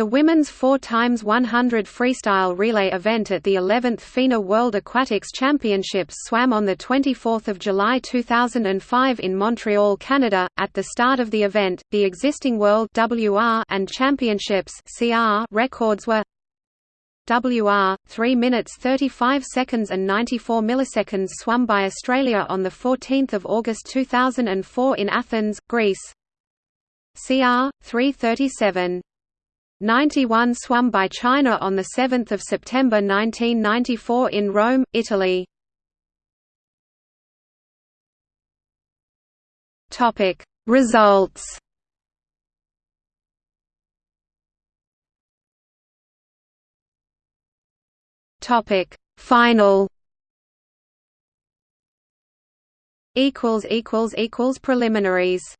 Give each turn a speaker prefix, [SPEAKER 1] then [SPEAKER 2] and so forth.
[SPEAKER 1] The women's 4 x 100 freestyle relay event at the 11th FINA World Aquatics Championships swam on 24 July 2005 in Montreal, Canada. At the start of the event, the existing World WR and Championships CR records were WR 3 minutes 35 seconds and 94 milliseconds swum by Australia on the 14th of August 2004 in Athens, Greece. CR 337 91 swum by China on 7 September 1994 in Rome, Italy. Results. Final. Equals Preliminaries